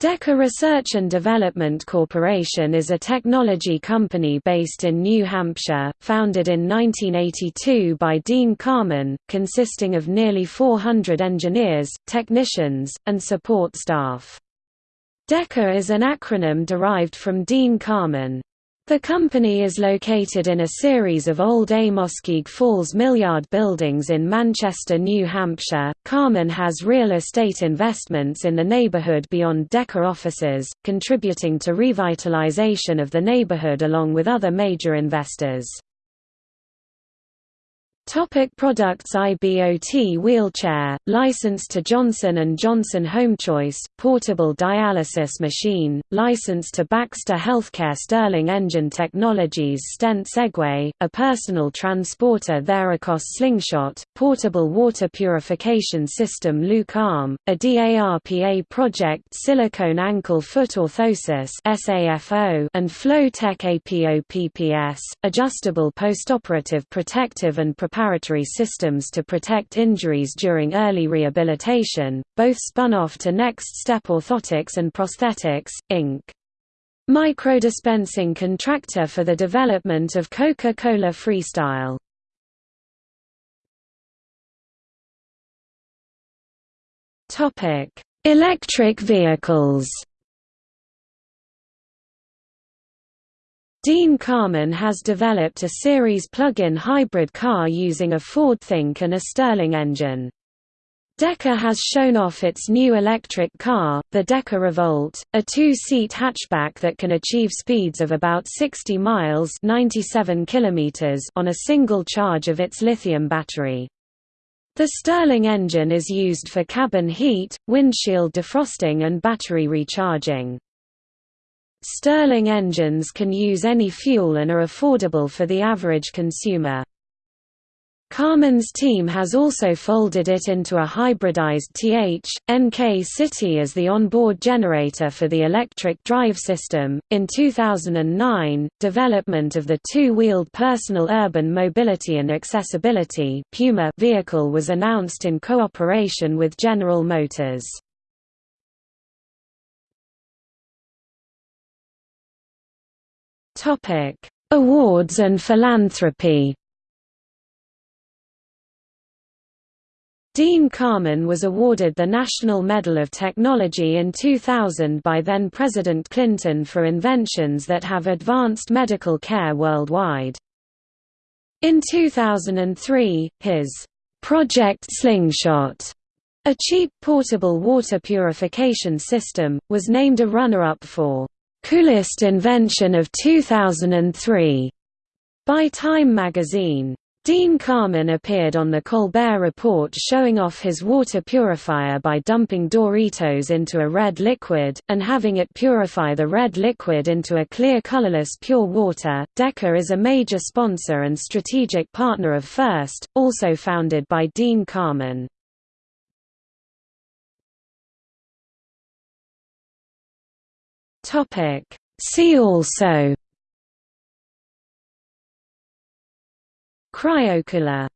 DEKA Research and Development Corporation is a technology company based in New Hampshire, founded in 1982 by Dean Kamen, consisting of nearly 400 engineers, technicians, and support staff. DEKA is an acronym derived from Dean Kamen. The company is located in a series of old Amoskeag Falls Millyard buildings in Manchester, New Hampshire. Kamen has real estate investments in the neighborhood beyond DEKA offices, contributing to revitalization of the neighborhood along with other major investors. Topic products IBOT wheelchair, licensed to Johnson & Johnson HomeChoice, portable dialysis machine, licensed to Baxter Healthcare Stirling Engine Technologies Stent Segway, a personal transporter Theracos Slingshot, portable water purification system Luke Arm, a DARPA project Silicone Ankle Foot Orthosis and Flowtech APOPPS, adjustable postoperative protective and preparatory systems to protect injuries during early rehabilitation, both spun off to Next Step Orthotics and Prosthetics, Inc. Microdispensing contractor for the development of Coca-Cola Freestyle. Electric vehicles Dean Kamen has developed a series plug-in hybrid car using a Ford Think and a Stirling engine. DEKA has shown off its new electric car, the DEKA Revolt, a two-seat hatchback that can achieve speeds of about 60 miles 97 kilometers on a single charge of its lithium battery. The Stirling engine is used for cabin heat, windshield defrosting and battery recharging. Stirling engines can use any fuel and are affordable for the average consumer. Kamen's team has also folded it into a hybridized TH, NK City as the onboard generator for the electric drive system. In 2009, development of the two-wheeled personal urban mobility and accessibility Puma vehicle was announced in cooperation with General Motors. Topic: Awards and philanthropy. Dean Kamen was awarded the National Medal of Technology in 2000 by then-President Clinton for inventions that have advanced medical care worldwide. In 2003, his Project Slingshot, a cheap portable water purification system, was named a runner-up for Coolest Invention of 2003 by Time magazine. Dean Kamen appeared on The Colbert Report showing off his water purifier by dumping Doritos into a red liquid, and having it purify the red liquid into a clear colorless pure water. DEKA is a major sponsor and strategic partner of First, also founded by Dean Kamen. Topic. See also. Cryocooler